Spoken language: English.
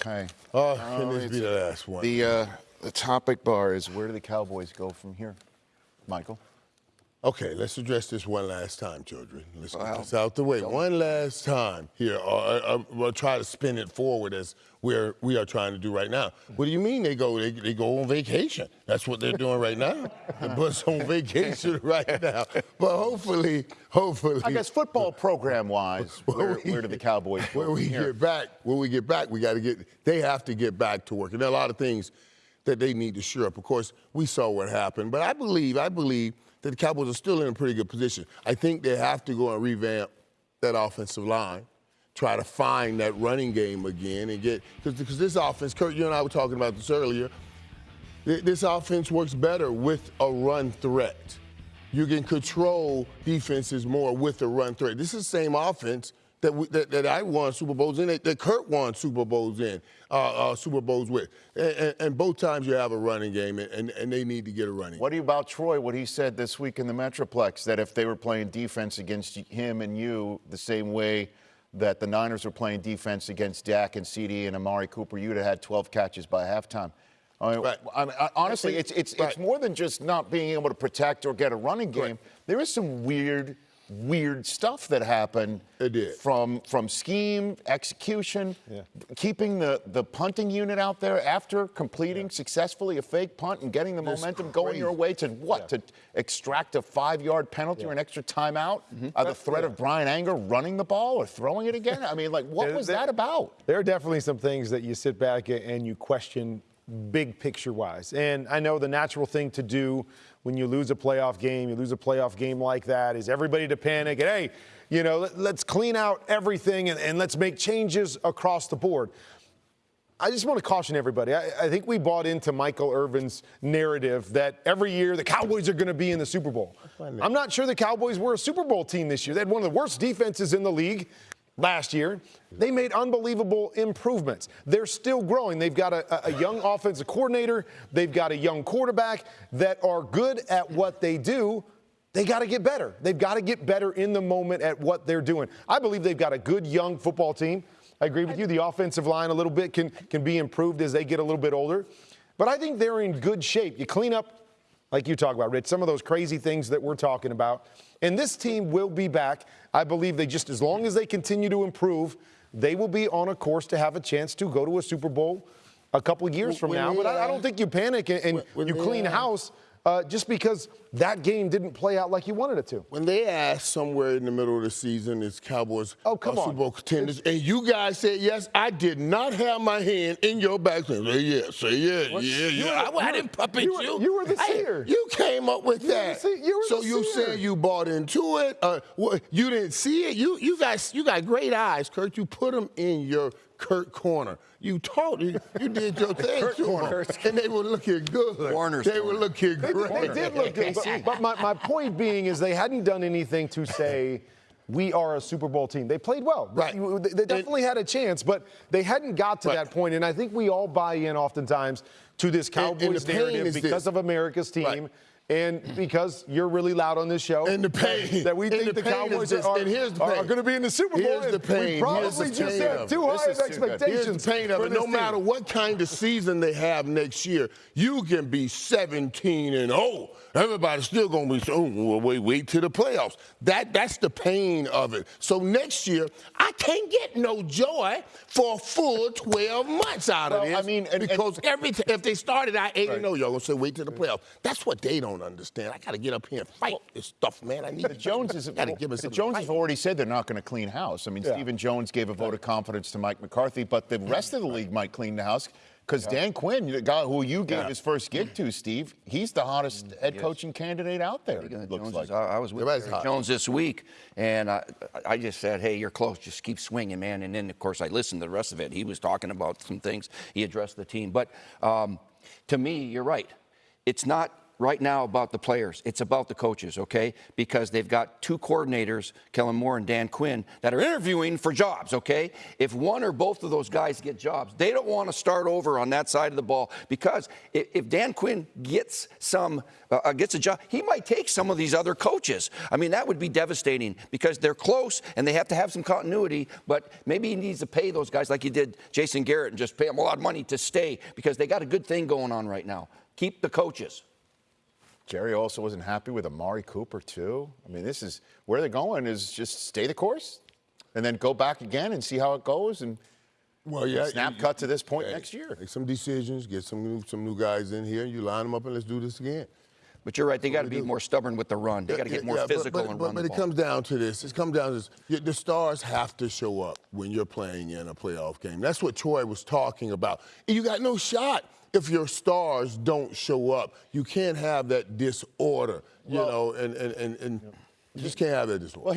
Okay. Oh, can this be the last one? The uh, the topic bar is where do the Cowboys go from here, Michael? Okay, let's address this one last time, children. Let's get Wow. this out the way. One last time here. Uh, uh, we'll try to spin it forward as we're, we are trying to do right now. What do you mean they go they, they go on vacation? That's what they're doing right now. The bus on vacation right now. But hopefully, hopefully. I guess football program wise, where, we- where do the Cowboys go when we here? get back, when we get back, we got to get. They have to get back to work, and there are a lot of things that they need to shore up. Of course, we saw what happened, but I believe, I believe that the Cowboys are still in a pretty good position. I think they have to go and revamp that offensive line, try to find that running game again, and get because this offense. Kurt, you and I were talking about this earlier. This offense works better with a run threat. You can control defenses more with a run threat. This is the same offense that, we, that, that I won Super Bowls in, that, Kurt won Super Bowls in, uh, uh, Super Bowls with. And, and, and both times you have a running game, and, and, and they need to get a running. What do you about Troy? What he said this week in the Metroplex that if they were playing defense against him and you the same way that the Niners were playing defense against Dak and CeeDee and Amari Cooper, you'd have had 12 catches by halftime. I mean, Right. I mean, honestly, it's it's it's more than just not being able to protect or get a running game. Correct. There is some weird, weird stuff that happened. It did. from from scheme, execution, keeping the the punting unit out there after completing successfully a fake punt and getting the That's momentum going your way to what? To extract a five-yard penalty or an extra timeout? Mm-hmm. Uh, the threat of Bryan Anger running the ball or throwing it again? I mean, like, what Yeah, was that- that about? There are definitely some things that you sit back and you question big picture wise. And I know the natural thing to do when you lose a playoff game, you lose a playoff game like that, is everybody to panic and, hey, you know, let, let's clean out everything and, and let's make changes across the board. I just want to caution everybody. I, I think we bought into Michael Irvin's narrative that every year the Cowboys are going to be in the Super Bowl. I'm not sure the Cowboys were a Super Bowl team this year. They had one of the worst defenses in the league last year. They made unbelievable improvements. They're still growing. They've got a, a young offensive coordinator, they've got a young quarterback that are good at what they do. They got to get better. They've got to get better in the moment at what they're doing. I believe they've got a good young football team. I agree with you. The offensive line a little bit can, can be improved as they get a little bit older. But I think they're in good shape. You clean up, like you talk about, Rich, some of those crazy things that we're talking about. And this team will be back. I believe they just, as long as they continue to improve, they will be on a course to have a chance to go to a Super Bowl a couple of years from now. But I, I don't think you panic and, and you clean uh, house uh, just because that game didn't play out like you wanted it to. When they asked somewhere in the middle of the season, is Cowboys Oh, come uh, on. Super Bowl contenders, and you guys said yes, I did not have my hand in your back saying, say yes, say yes, yeah, You yeah. were- I, I didn't were- puppet you you. were- you were the Hey, seer. you came up with You were that. the you were so the you seer. saying you bought into it? Uh, what, you didn't see it? You you guys you got great eyes, Kurt. You put them in your Kurt corner. You taught you, you did your thing to 'em, and they were looking good. Warner's they were looking They, great. did- they did look good. But, but my, my point being is they hadn't done anything to say we are a Super Bowl team. They played well. Right. They, they definitely had a chance, but they hadn't got to Right. that point. And I think we all buy in oftentimes to this And- and Cowboys narrative because this. of America's team. Right. And because you're really loud on this show, And the pain. that we think the, is Cowboys this, are, the going to be in the Super Bowl. Here's the pain. We probably Here's the just pain had of it. too high of expectations. Here's the pain of it. No team. matter what kind of season they have next year, you can be 17 and 0. Everybody's still gonna be so. Well, wait, wait till the playoffs. That that's the pain of it. So next year, can't get no joy for a full 12 months out of this. I mean, and- and- because every t- if they started out 8 and 0, y'all gonna say wait till the playoffs. That's what they don't understand. I gotta get up here and fight this stuff, man. I need The Joneses, gotta give us the something to Joneses have already said they're not going to clean house. I mean, Stephen Jones gave a vote of confidence to Mike McCarthy, but the rest of the league might clean the house because Dan Quinn, the guy who you gave Yeah. his first gig to, Steve, he's the hottest head coaching candidate out there. Looks Joneses, like. I, I was with. Jones this week, and I, I just said, "Hey, you're close. Just keep swinging, man." And then, of course, I listened to the rest of it. He was talking about some things. He addressed the team, but um, to me, you're right. It's not right now about the players. It's about the coaches, okay? Because they've got two coordinators, Kellen Moore and Dan Quinn, that are interviewing for jobs, okay? If one or both of those guys get jobs, they don't want to start over on that side of the ball because if, Dan Quinn gets some uh, uh, gets a job, he might take some of these other coaches. I mean, that would be devastating because they're close and they have to have some continuity. But maybe he needs to pay those guys like he did Jason Garrett and just pay them a lot of money to stay because they got a good thing going on right now. Keep the coaches. Jerry also wasn't happy with Amari Cooper too. I mean, this is where they're going is just stay the course, and then go back again and see how it goes, and Well, yeah. snap you- cut to this point next year. Make some decisions, get some some new guys in here, you line them up, and let's do this again. But you're right, they got to be do. more stubborn with the run. They got to get more Yeah, physical but, and but, run but the it ball. comes down to this. It comes down to this. The stars have to show up when you're playing in a playoff game. That's what Troy was talking about. You got no shot if your stars don't show up. You can't have that disorder, you know, and, and, and, and you just can't have that disorder.